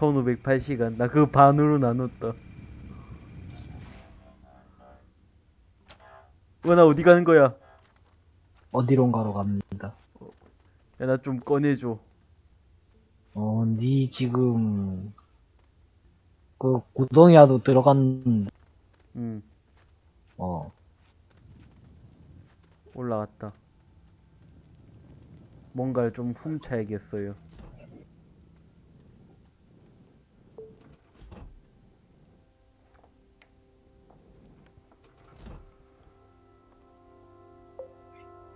1508시간. 나 그거 반으로 나눴다. 어, 나 어디 가는 거야? 어디론가로 갑니다. 야, 나 좀 꺼내줘. 어, 니 지금 그 구덩이라도 들어갔는데 응, 어 올라갔다. 뭔가를 좀 훔쳐야겠어요.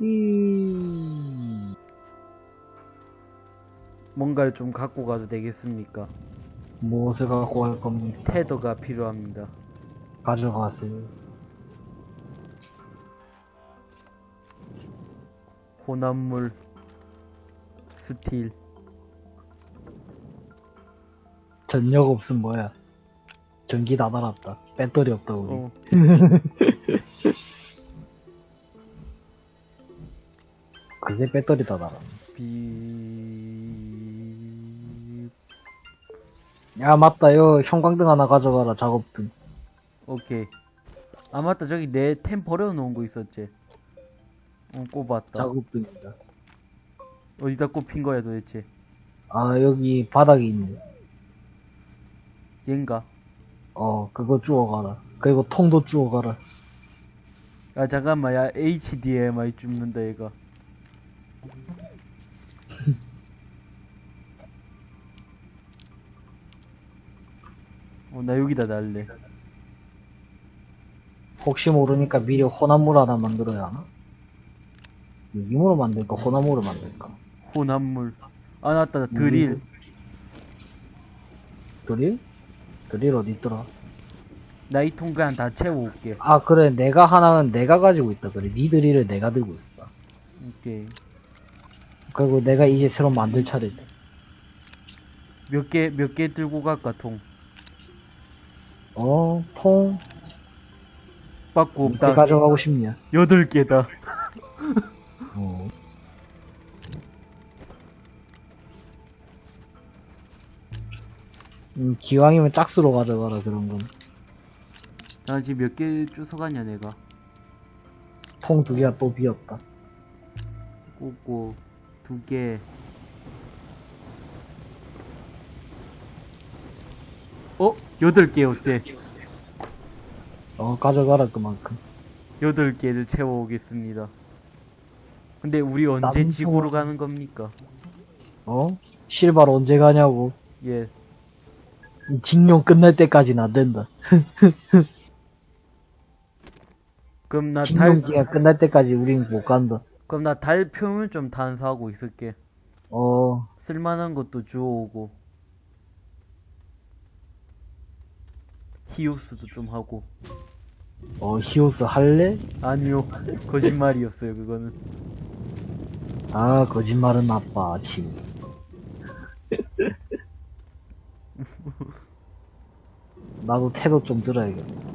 이... 뭔가를 좀 갖고 가도 되겠습니까? 무엇을 갖고 갈 겁니까? 테더가 필요합니다. 가져가세요. 혼합물, 스틸, 전력 없음 뭐야? 전기 다 달았다. 배터리 없다 우리. 어, 그새 배터리 다 달았네. 비, 야 맞다 요 형광등 하나 가져가라 작업등. 오케이. 아, 맞다. 저기 내 템 버려놓은 거 있었지? 어, 꼽았다. 작업등이다. 어디다 꼽힌 거야, 도대체? 아 여기 바닥에 있네. 얘인가? 어 그거 주워가라. 그리고 통도 주워가라. 야, 잠깐만. 야, HDMI 줍는다, 얘가. 어, 나 여기다 날래. 혹시 모르니까 미리 혼합물 하나 만들어야 하나? 유기물로 만들까 혼합물로 만들까? 혼합물. 아, 맞다. 드릴. 드릴? 드릴 어디 있더라? 나이통 그냥 다 채워올게. 아 그래 내가 하나는 내가 가지고 있다 그래 니 드릴을 내가 들고 있어 오케이. 그리고 내가 이제 새로 만들 차례다 몇 개, 몇 개 들고 갈까, 통? 어? 통? 받고 어떻게 없다. 가져가고 싶냐? 여덟 개다. 어. 음, 기왕이면 짝수로 가져가라 그런 건. 나 지금 몇 개 주워갔냐, 내가. 통 두 개가 또 비었다. 꽂고, 두 개. 어? 여덟 개 어때? 어 가져가라 그만큼. 여덟 개를 채워오겠습니다. 근데 우리 언제 남성- 지구로 가는 겁니까? 어? 실바로 언제 가냐고. 예. 이 징용 끝날 때까지는 안 된다. 그럼 나 달, 징용기가 끝날 때까지 우린 못 간다. 그럼 나 달 표면 좀探索하고 있을게. 어, 쓸만한 것도 주워오고. 히오스도 좀 하고. 어, 히오스 할래? 아니요. 거짓말이었어요, 그거는. 아, 거짓말은 나빠, 침. 나도 태도 좀 들어야겠다.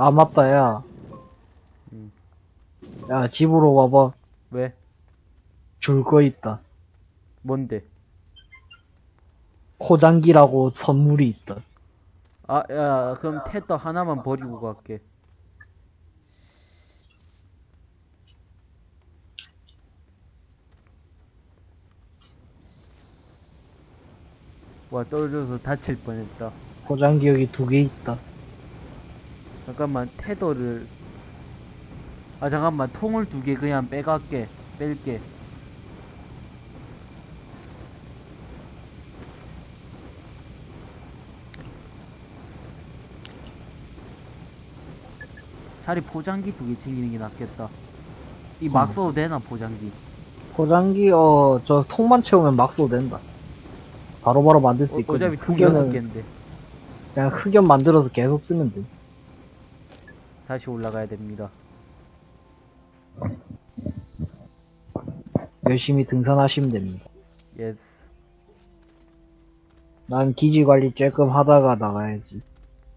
아, 맞다, 야. 음. 야, 집으로 와봐. 왜? 줄 거 있다. 뭔데? 포장기라고 선물이 있다. 아, 야, 그럼 테더 하나만 버리고 갈게. 와, 떨어져서 다칠 뻔했다. 포장기 여기 두 개 있다. 잠깐만, 테더를. 아, 잠깐만, 통을 두 개 그냥 빼갈게. 뺄게. 차라리 포장기 두 개 챙기는 게 낫겠다. 이막 음. 써도 되나, 포장기? 포장기, 어, 저 통만 채우면 막 써도 된다. 바로바로 만들 수 어, 있거든. 어차피 통 흑연은 여섯 개인데. 그냥 흑연 만들어서 계속 쓰면 돼. 다시 올라가야 됩니다. 열심히 등산하시면 됩니다. Yes. 난 기지 관리 조금 하다가 나가야지.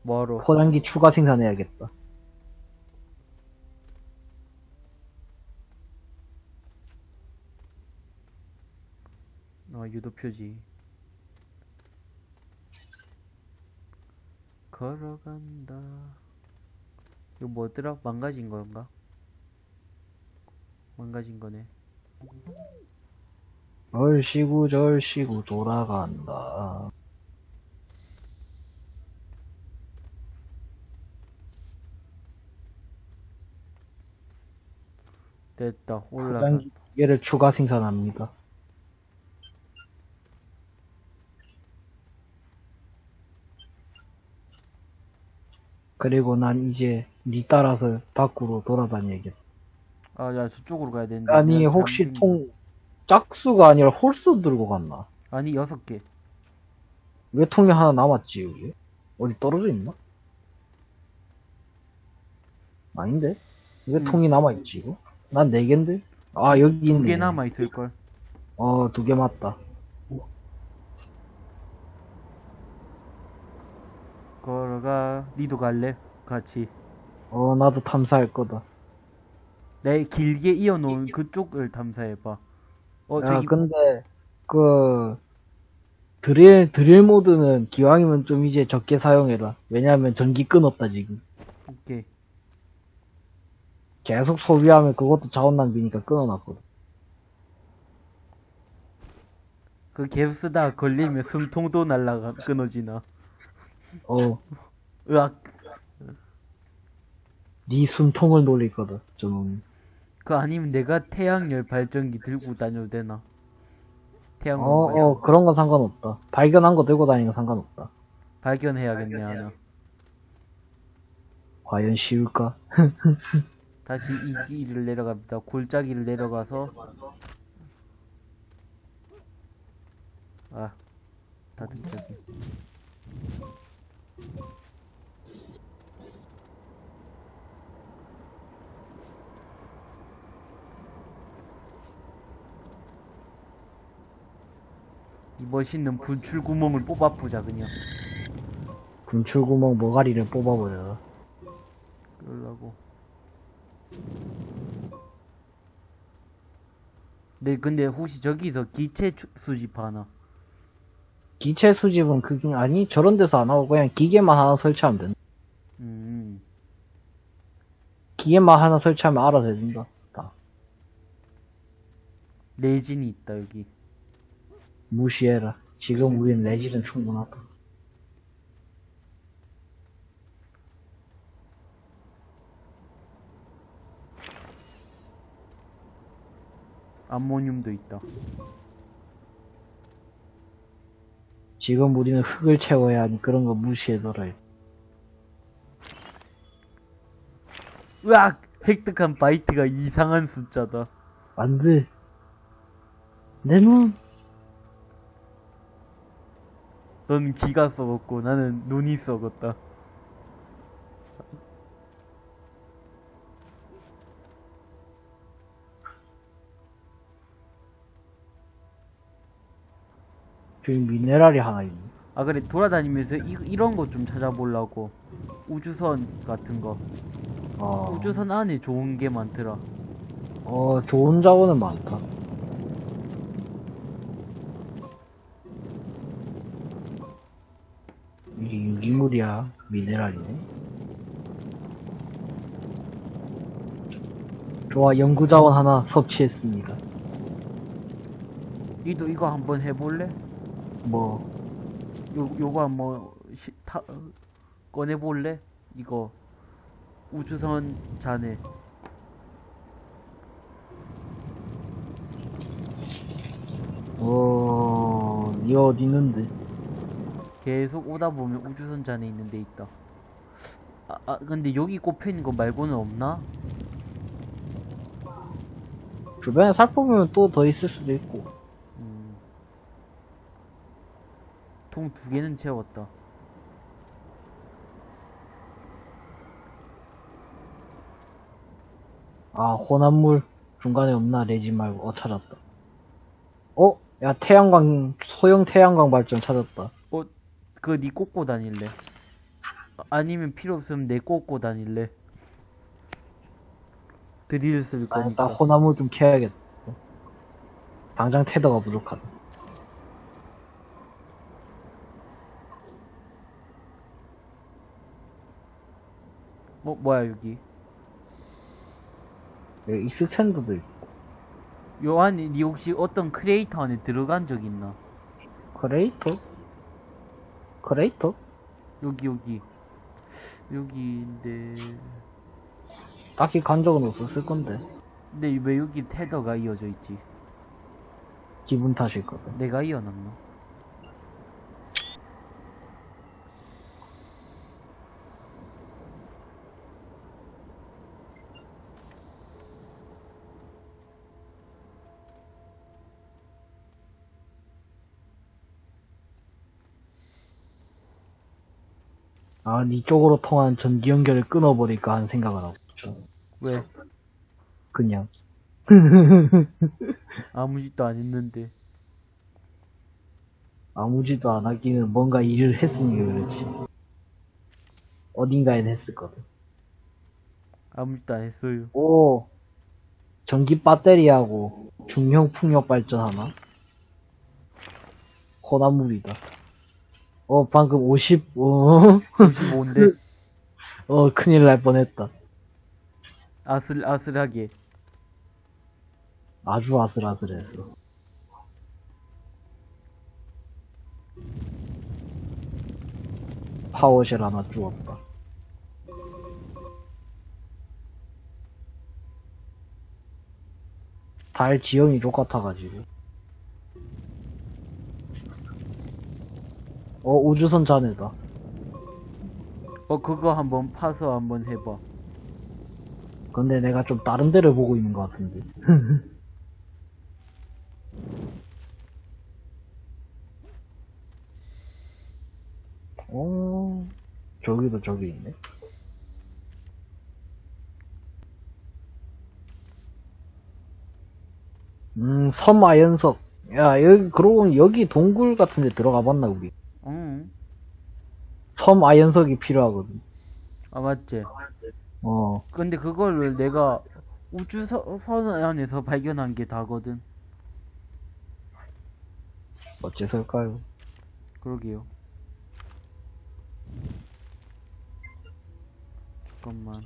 뭐로? 포장기 추가 생산해야겠다. 어, 유도 표지. 걸어간다. 이거 뭐더라? 망가진 건가? 망가진 거네. 얼씨구 절씨구 돌아간다. 됐다. 올라가. 얘를 추가 생산합니다. 그리고 난 이제 니 따라서 밖으로 돌아다녀야겠다. 아, 야, 저쪽으로 가야 되는데. 아니 혹시 통 짝수가 아니라 홀수 들고 갔나? 아니, 여섯 개. 왜 통이 하나 남았지 여기? 어디 떨어져 있나? 아닌데? 왜 음. 통이 남아있지 이거? 난 네 개인데? 아 여기 있네 두 개 남아 있을걸. 어 두 개 맞다 걸어가. 니도 갈래? 같이. 어 나도 탐사할 거다 내 길게 이어놓은 그쪽을 탐사해봐. 어, 야 저기, 근데 그 드릴 드릴 모드는 기왕이면 좀 이제 적게 사용해라 왜냐면 전기 끊었다 지금 오케이. 계속 소비하면 그것도 자원 낭비니까 끊어놨거든 그 계속 쓰다가 걸리면 숨통도 날라가, 끊어지나. 어네 으악. 숨통을 놀리거든 좀그 아니면 내가 태양열 발전기 들고 다녀도 되나? 태양 어, 어, 그런 건 상관없다. 발견한 거 들고 다니는 건 상관없다. 발견해야겠네, 하나. 과연 쉬울까? 다시 이 길을 내려갑니다. 골짜기를 내려가서 아 다듬적이 이 멋있는 분출 구멍을 뽑아보자 그냥. 분출구멍 머가리를 뽑아버려. 그러려고. 네 근데 혹시 저기서 기체 추- 수집하나 기체 수집은 그게 아니 저런 데서 안 하고 그냥 기계만 하나 설치하면 된다. 음 기계만 하나 설치하면 알아서 해준다. 다. 레진이 있다 여기 무시해라. 지금 우린 레지는 충분하다. 암모늄도 있다 지금 우리는 흙을 채워야 하니 그런 거 무시해둬라. 으악 획득한 바이트가 이상한 숫자다 안 돼. 내 눈. 넌 기가 썩었고 나는 눈이 썩었다 저기 미네랄이 하나 있네. 아 그래 돌아다니면서 이, 이런 거 좀 찾아보려고 우주선 같은 거 어, 우주선 안에 좋은 게 많더라 어, 좋은 자원은 많다. 이게 유기물이야. 미네랄이네. 좋아, 연구자원 하나 섭취했습니다. 니도 이거 한번 해볼래? 뭐, 요, 요거 한번 시, 타, 꺼내볼래? 이거 우주선 잔에 어, 이 어디 있는데? 계속 오다 보면 우주선 잔에 있는 데 있다 아, 아 근데 여기 꼽혀있는 거 말고는 없나? 주변에 살펴보면 또 더 있을 수도 있고. 음. 통 두 개는 채웠다 아, 혼합물 중간에 없나? 레진 말고. 어, 찾았다. 어? 야, 태양광, 소형 태양광 발전 찾았다. 어, 그거 니 꽂고 다닐래? 아니면 필요 없으면 내 꽂고 다닐래? 드릴 쓸 아, 일단 거니까. 혼합물 좀 캐야겠다. 당장 tether가 부족하다. 뭐 뭐야 여기 여기 익스텐더도 있고. 요 안에 니 혹시 어떤 크레이터 안에 들어간 적 있나? 크레이터? 크레이터? 여기 여기 여기인데 딱히 간 적은 없었을 건데. 근데 왜 여기 테더가 이어져 있지? 기분 탓일 거다. 내가 이어놨나? 아, 니 쪽으로 통한 전기 연결을 끊어버릴까 하는 생각을 하고 있죠. 왜? 그냥. 아무 짓도 안 했는데 아무 짓도 안 하기는 뭔가 일을 했으니까 그렇지. 어딘가엔 했을 거든. 아무 짓도 안 했어요 오, 전기 배터리하고 중형 풍력 발전 하나? 호나물이다. 어, 방금 50, 어, 55인데 어, 큰일 날 뻔했다. 아슬 아슬하게 아주 아슬아슬했어. 파워쉘 하나 주웠다. 달 지형이 똑같아가지고. 어, 우주선 자네다. 어 그거 한번 파서 한번 해봐 근데 내가 좀 다른 데를 보고 있는 것 같은데. 어, 저기도 저기 있네. 음, 섬 아연석. 야, 여기, 그러고 여기 동굴 같은 데 들어가 봤나, 우리? 응. 섬 아연석이 필요하거든. 아 맞지 어, 근데 그거를 내가 우주선 안에서 발견한 게 다거든 어째서일까요? 그러게요 잠깐만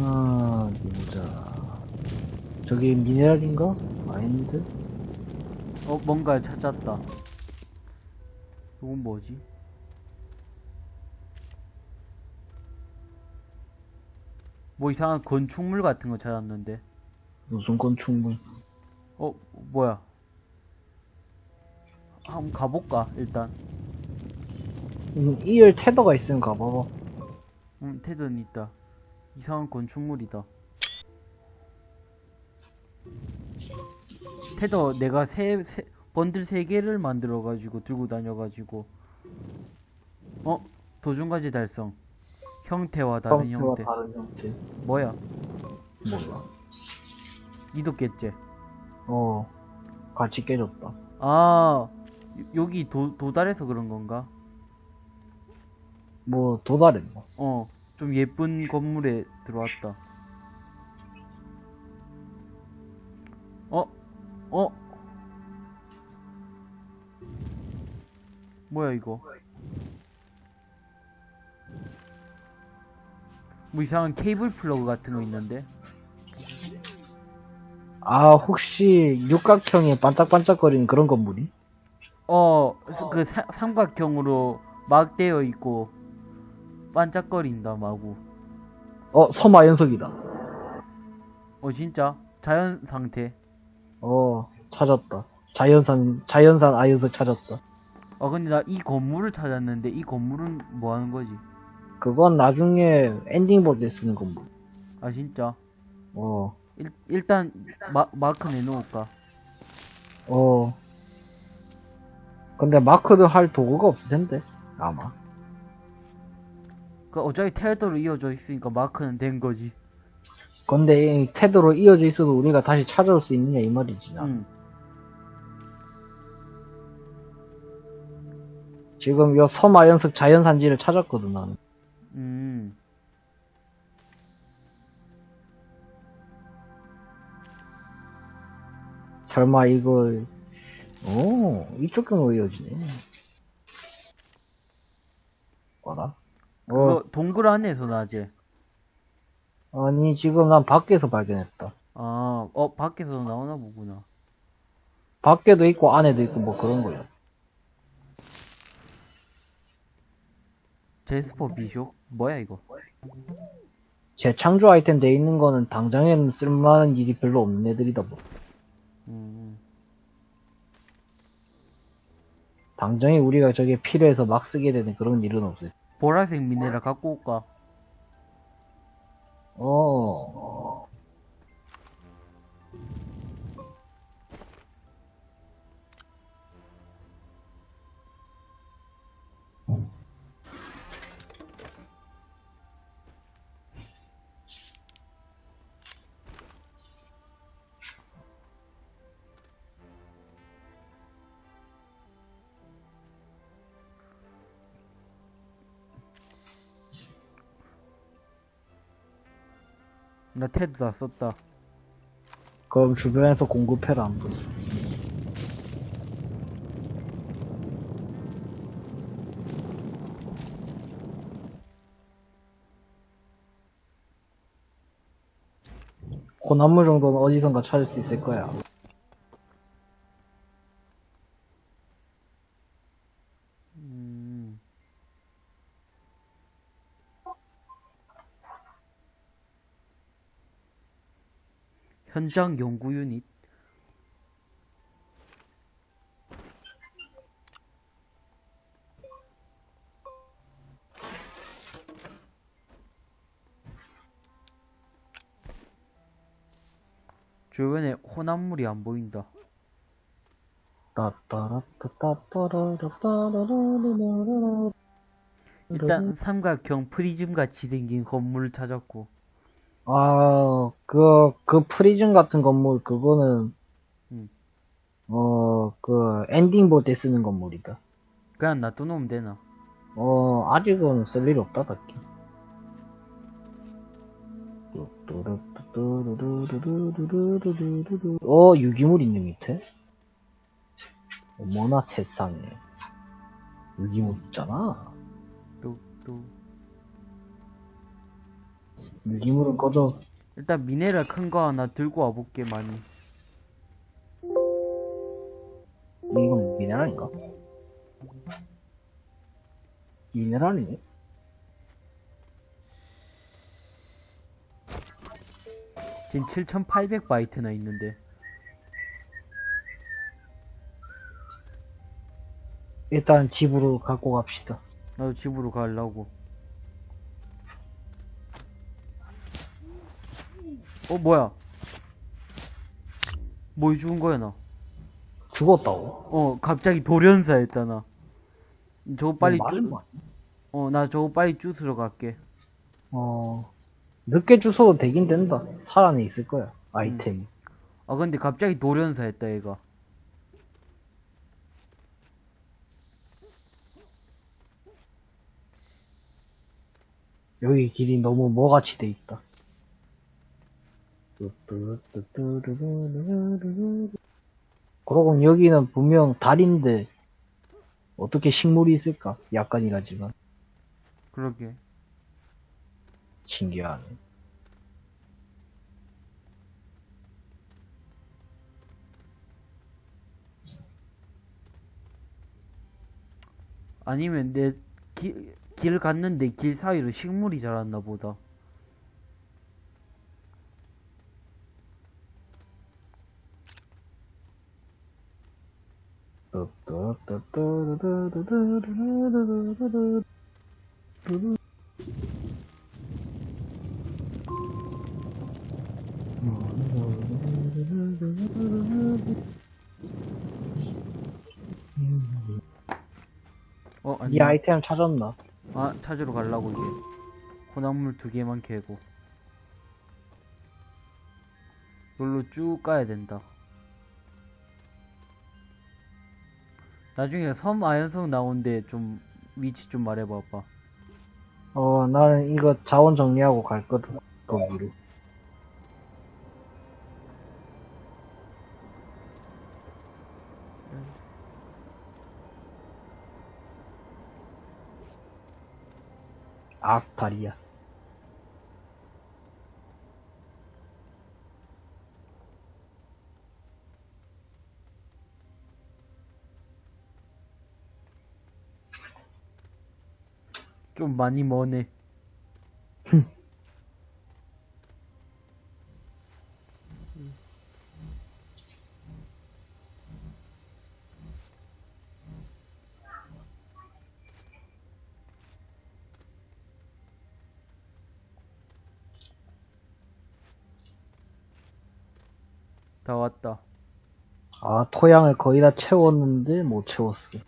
아, 보자. 저기 미네랄인가? 아닌데? 어 뭔가를 찾았다 이건 뭐지? 뭐 이상한 건축물 같은 거 찾았는데 무슨 건축물? 어 뭐야 한번 가볼까 일단 음, 이열 테더가 있으면 가봐봐. 응 테드는 있다 이상한 건축물이다. 테더 내가 세, 세 번들 세 개를 만들어 가지고 들고 다녀 가지고. 어? 도중까지 달성. 형태와 다른 형태와 형태. 다른 형태. 뭐야? 몰라. 이도 깼지 어, 같이 깨졌다. 아 요- 여기 도, 도달해서 그런 건가? 뭐, 도달했나? 어 좀 예쁜 건물에 들어왔다 어? 어? 뭐야 이거 뭐 이상한 케이블 플러그 같은 거 있는데 아, 혹시 육각형에 반짝반짝거리는 그런 건물이? 어 그 삼각형으로 막 되어 있고 반짝거린다 마구 어, 섬아연석이다. 어 진짜 자연 상태 어, 찾았다. 자연산, 자연산 아연석 찾았다. 아 근데 나 이 건물을 찾았는데 이 건물은 뭐 하는 거지 그건 나중에 엔딩 볼 때 쓰는 건물. 아 진짜 어, 일, 일단 마, 마크 내놓을까 어. 근데 마크도 할 도구가 없을 텐데. 아마. 그 어차피 테더로 이어져 있으니까 마크는 된 거지 근데 이 테드로 이어져 있어도 우리가 다시 찾아올 수 있느냐 이 말이지. 나. 응 지금 요 섬아연석 자연산지를 찾았거든 나는. 설마 이거, 오, 이쪽 경로 이어지네. 뭐라? 어, 그거 동굴 안에서 나지? 아니, 지금 난 밖에서 발견했다. 아, 어, 밖에서 나오나 보구나. 밖에도 있고, 안에도 있고, 뭐 그런 거요. 제스퍼 비숍? 뭐야, 이거? 제 창조 아이템 돼 있는 거는 당장에는 쓸만한 일이 별로 없는 애들이다 뭐. 음, 당장에 우리가 저게 필요해서 막 쓰게 되는 그런 일은 없어요. 보라색 미네랄 갖고 올까? 어. 나 테드 다 썼다. 그럼 주변에서 공급해라. 혼합물 정도는 어디선가 찾을 수 있을 거야. 음, 현장 연구 유닛. 주변에 혼합물이 안 보인다. 일단 삼각형 프리즘 같이 생긴 건물을 찾았고 아, 그, 그 프리즘 같은 건물, 그거는, 음. 어, 그, 엔딩 볼 때 쓰는 건물이다. 그냥 놔두놓으면 되나? 어, 아직은 쓸일 없다, 딱히. 어, 유기물 있는 밑에? 어머나 세상에. 유기물 있잖아. 또 또 유기물은 꺼져. 일단 미네랄 큰 거 하나 들고 와볼게 많이 이건 미네랄인가? 미네랄이네? 지금 7800바이트나 있는데 일단 집으로 갖고 갑시다. 나도 집으로 가려고 어 뭐야 뭐 죽은 거야 나 죽었다고? 어 갑자기 돌연사 했다 나 저거 빨리 쭈 뭐- 어나 저거 빨리 쭈스러 갈게 어, 늦게 주워도 되긴 된다. 살아내 있을 거야, 아이템이. 아 근데 갑자기 돌연사 했다 얘가 여기 길이 너무 뭐같이 돼 있다. 그러고 여기는 분명 달인데, 어떻게 식물이 있을까? 약간이라지만. 그러게 신기하네. 아니면 내 길 갔는데 길 사이로 식물이 자랐나 보다 어 아니 이 아이템 찾았나? 아 찾으러 가려고 이제 혼합물 두 개만 캐고. 여기로 쭉 가야 된다 나중에 섬 아연성 나온데 좀 위치 좀 말해봐 아빠. 어 나는 이거 자원 정리하고 갈 거든 거기로. 아스타리아 좀 많이 머네. 다 왔다. 아, 토양을 거의 다 채웠는데 못 채웠어.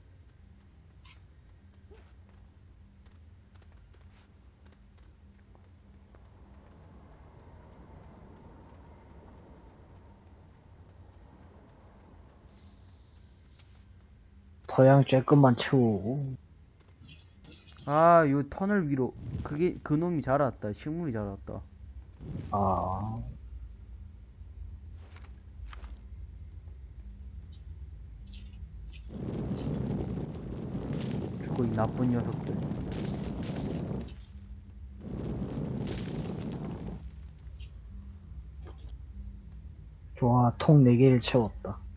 토양 쬐끔만 채우고. 아, 요 터널 위로. 그게, 그놈이 자랐다. 식물이 자랐다. 아, 죽어, 이 나쁜 녀석들. 좋아, 통 4개를 채웠다.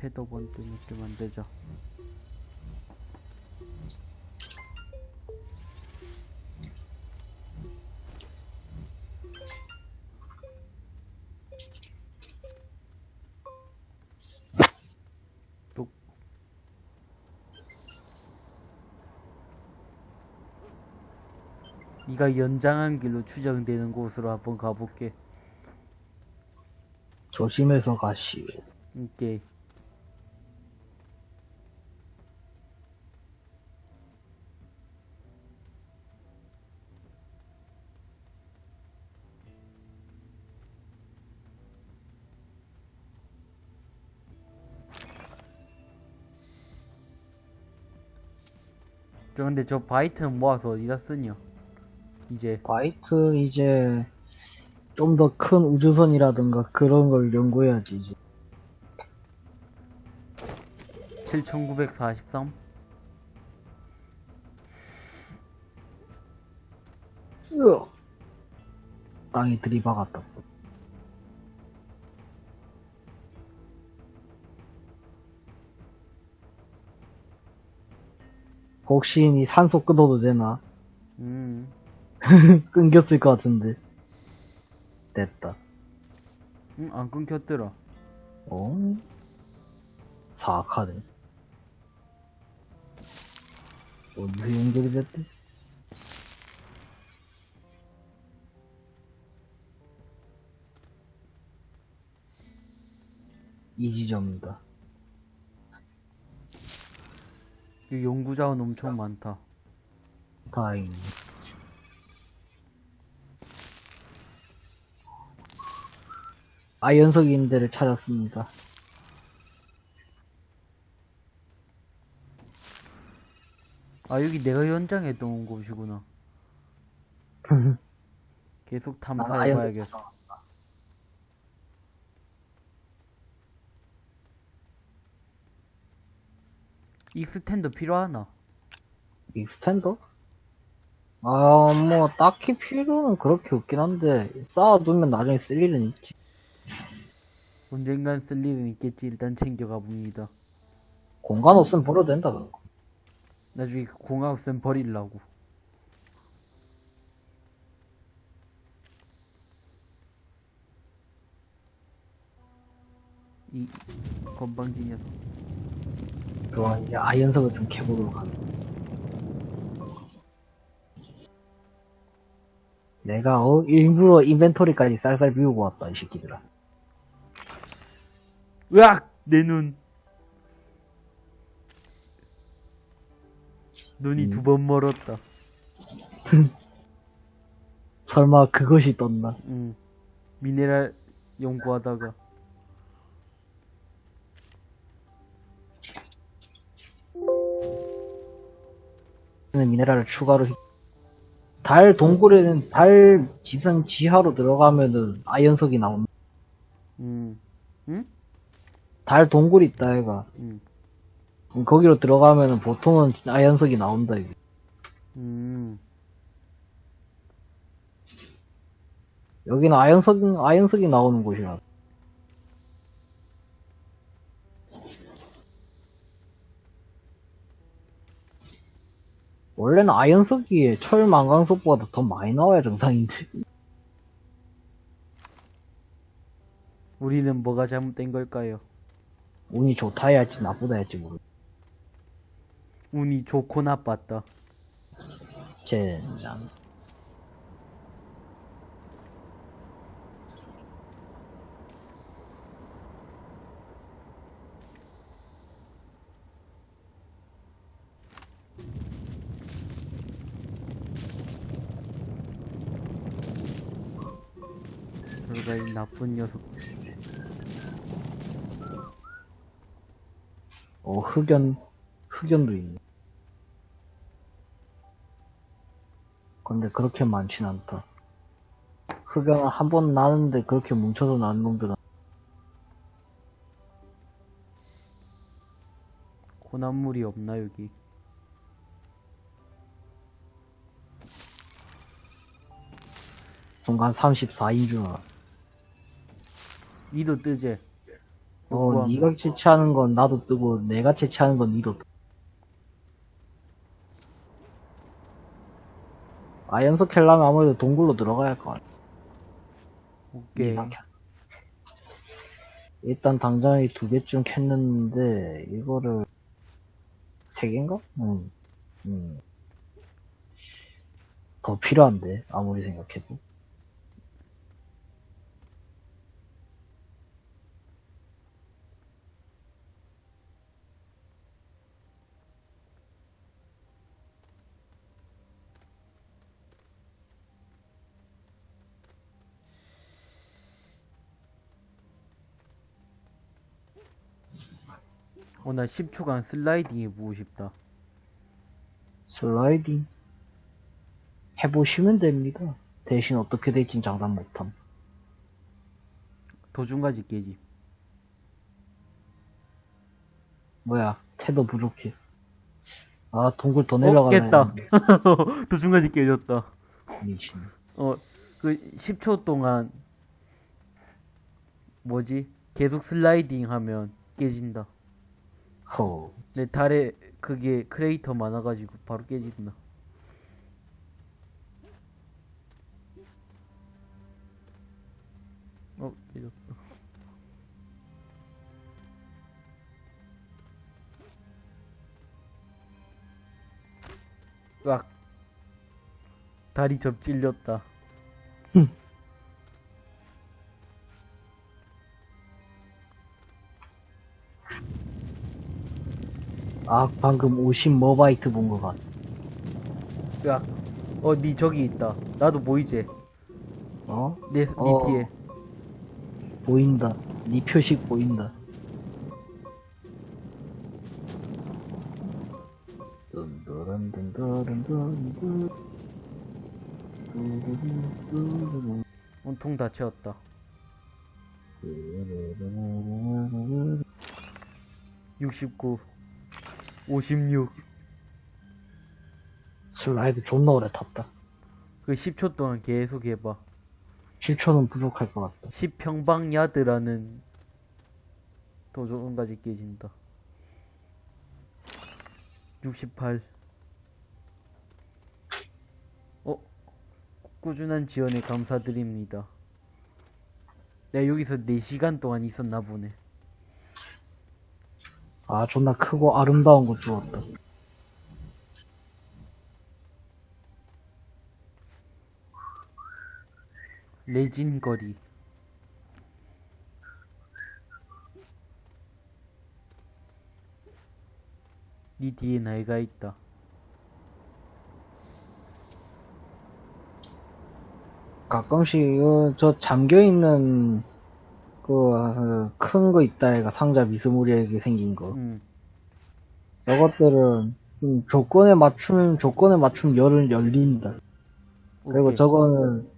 테더번트 몇개 만들자. 또 네가 연장한 길로 추정되는 곳으로 한번 가볼게. 조심해서 가시오. 저 근데 저 바이트는 모아서 어디다 쓰냐? 이제 바이트 이제 좀 더 큰 우주선이라든가 그런 걸 연구해야지 이제. 7943? 으어. 땅이 들이박았다. 혹시 이 산소 끊어도 되나? 음 끊겼을 것 같은데. 됐다. 응, 안 끊겼더라. 어? 사악하네. 어디서 연결이 됐대? 이 지점이다. 이 연구자원 엄청 많다. 다행이네. 아연석 있는 데를 찾았습니다. 아, 여기 내가 연장했던 곳이구나. 계속 아, 탐사해봐야겠어. extender 필요하나? extender? 아, 뭐, 딱히 필요는 그렇게 없긴 한데, 쌓아두면 나중에 쓸 일은 있지. 언젠간 쓸 일은 있겠지, 일단 챙겨가 봅니다. 공간 없으면 버려도 된다, 그거. 나중에 그 공간 없으면 버릴라고. 이 건방진 녀석. 그럼 이제 아이언석을 좀 캐보도록 하겠다. 내가 어 일부러 인벤토리까지 쌀쌀 비우고 왔다 이 새끼들아. 으악! 내 눈. 눈이 음. 두번 멀었다. 설마 그것이 떴나? 응. 미네랄 연구하다가. 미네랄을 추가로 히- 달 동굴에는 달 지상 지하로 들어가면은 아이언석이 나온다. 음. 응? 달 동굴 있다 얘가. 응. 음, 거기로 들어가면은 보통은 아이언석이 나온다 이게. 음. 여기는 아이언석 아이언석이 나오는 곳이라. 원래는 아이언석이 철 망강석보다 더 많이 나와야 정상인데. 우리는 뭐가 잘못된 걸까요? 운이 좋다 해야 할지 나쁘다 해야 할지 모르. 운이 좋고 나빴다. 젠장. 그러가 이 나쁜 녀석. 어 흑연 흑연도 있네. 근데 그렇게 많진 않다. 흑연은 한 번 나는데 그렇게 뭉쳐서 나는 놈들은 고난물이 없나 여기? 순간 34인 줄 알아. 니도 뜨제. 어. 네가 채취하는 건 나도 뜨고 내가 채취하는 건 니도 뜨. 아연석 캘려면 아무래도 동굴로 들어가야 할거 아니야. 오케이. 일단 당장에 두 개쯤 캤는데 이거를 세 개인가? 응. 음. 더 필요한데 아무리 생각해도. 어, 나 10초간 슬라이딩 해보고 싶다. 슬라이딩 해보시면 됩니다. 대신 어떻게 될진 장담 못함. 도중까지 깨지. 뭐야, 태도 부족해. 아, 동굴 더 어, 내려가네. 깼다. 도중까지 깨졌다. 미친. 어, 그 10초 동안 뭐지? 계속 슬라이딩 하면 깨진다. 허. 내 달에 그게 크레이터 많아가지고 바로 깨진다. 어, 깨졌다. 으악. 다리 접질렸다. 아, 방금 50 머바이트 본 것 같아. 으악. 어, 니 저기 있다. 나도 보이지? 어? 내, 니 어. 뒤에. 보인다. 네 표식 보인다. 온통 다 채웠다. 뚜루루루루루. 69 56 슬라이드 존나 오래 탔다. 그 10초 동안 계속 해봐 7초는 부족할 것 같다. 10평방 야드라는 도전까지 깨진다 68 어? 꾸준한 지원에 감사드립니다 내가 여기서 4시간 동안 있었나 보네 아, 존나 크고 아름다운 거 주웠다. 레진거리. 니 뒤에 나이가 있다. 가끔씩, 어, 저 잠겨있는, 그, 큰 거 있다, 애가 상자 미스무리하게 생긴 거. 응. 저것들은, 음, 조건에 맞추면, 조건에 맞추면 열을 열린다. 그리고 오케이. 저거는,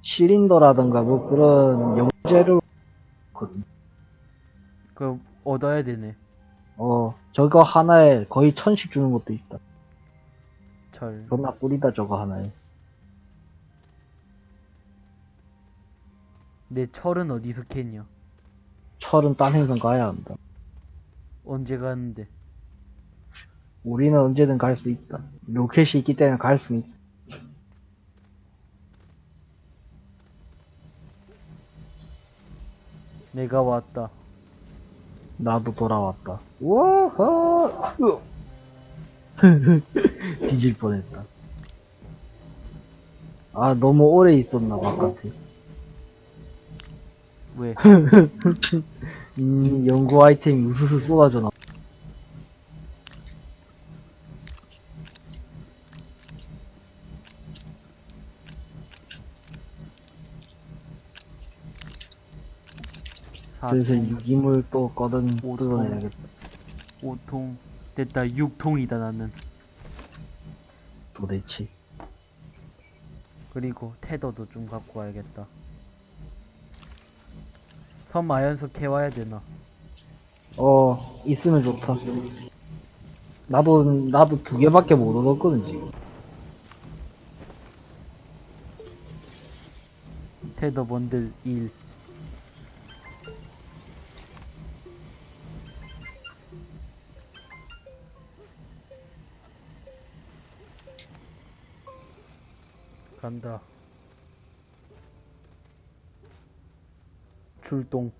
실린더라던가 뭐 그런 영재를. 그 얻어야 되네. 어, 저거 하나에 거의 천씩 주는 것도 있다. 철. 존나 꿀이다, 저거 하나에. 내 철은 어디서 캤냐? 철은 딴 행성 가야 한다. 언제 가는데? 우리는 언제든 갈 수 있다. 로켓이 있기 때문에 갈 수 있다. 내가 왔다. 나도 돌아왔다. 우와, 뒤질 뻔했다. 아, 너무 오래 있었나, 바깥에. 왜? 음, 연구 아이템이 우수수 쏟아져 나. 슬슬 사통, 유기물 또 꺼든. 뜯어내야겠다. 오통, 됐다. 육통이다 나는. 도대체. 그리고 테더도 좀 갖고 와야겠다. 섬 마연서 캐와야 되나? 어, 있으면 좋다. 나도, 나도 두 개밖에 못 얻었거든, 지금. 테더 번들 1. 간다. 출동.